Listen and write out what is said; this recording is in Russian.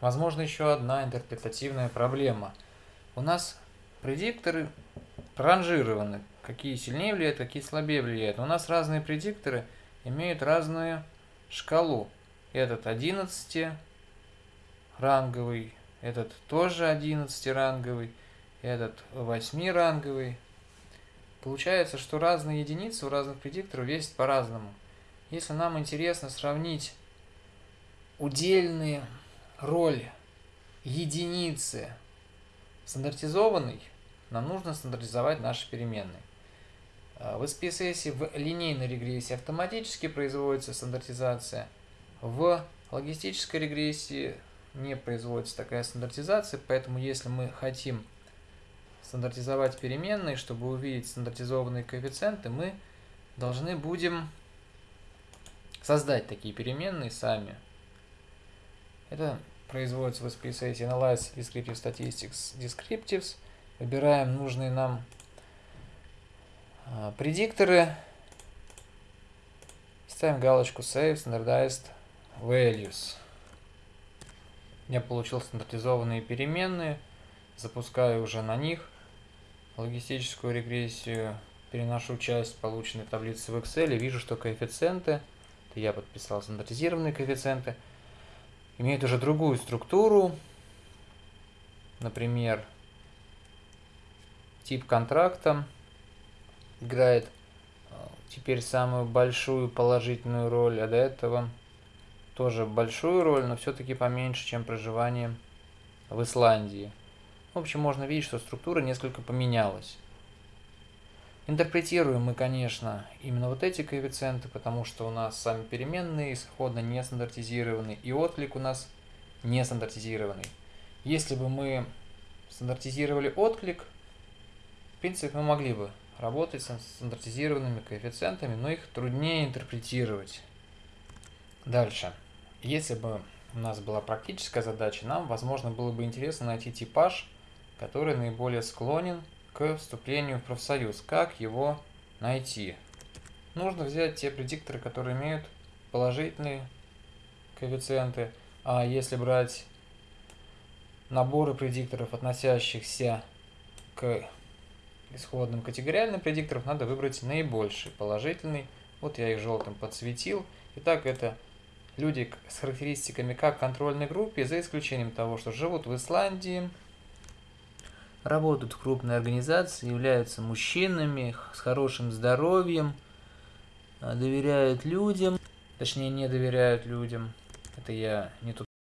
Возможно, еще одна интерпретативная проблема. У нас предикторы ранжированы, какие сильнее влияют, какие слабее влияют. У нас разные предикторы имеют разную шкалу. Этот 11 ранговый, этот тоже 11 ранговый, этот 8 ранговый. Получается, что разные единицы у разных предикторов весят по-разному. Если нам интересно сравнить удельные роли единицы стандартизованной, нам нужно стандартизовать наши переменные. А, в SPSS в линейной регрессии автоматически производится стандартизация. В логистической регрессии не производится такая стандартизация, поэтому если мы хотим стандартизовать переменные, чтобы увидеть стандартизованные коэффициенты, мы должны будем создать такие переменные сами. Это производится в SPSS Analyze Descriptive Statistics Descriptives. Выбираем нужные нам а, предикторы. Ставим галочку Save Standardized Values. Я получил стандартизованные переменные. Запускаю уже на них логистическую регрессию. Переношу часть полученной таблицы в Excel и вижу, что коэффициенты, это я подписал стандартизированные коэффициенты, имеют уже другую структуру. Например, тип контракта играет э, теперь самую большую положительную роль, а до этого тоже большую роль, но все-таки поменьше, чем проживание в Исландии. В общем, можно видеть, что структура несколько поменялась. Интерпретируем мы, конечно, именно вот эти коэффициенты, потому что у нас сами переменные исходно не стандартизированы, и отклик у нас не стандартизированный. Если бы мы стандартизировали отклик, в принципе, мы могли бы работать с стандартизированными коэффициентами, но их труднее интерпретировать. Дальше. Если бы у нас была практическая задача, нам, возможно, было бы интересно найти типаж, который наиболее склонен к вступлению в профсоюз. Как его найти? Нужно взять те предикторы, которые имеют положительные коэффициенты, а если брать наборы предикторов, относящихся к исходным категориальным предикторам, надо выбрать наибольший положительный. Вот я их желтым подсветил. Итак, это люди с характеристиками как контрольной группе, за исключением того, что живут в Исландии, работают в крупной организации, являются мужчинами с хорошим здоровьем, доверяют людям, точнее не доверяют людям. Это я не тут